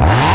Bye.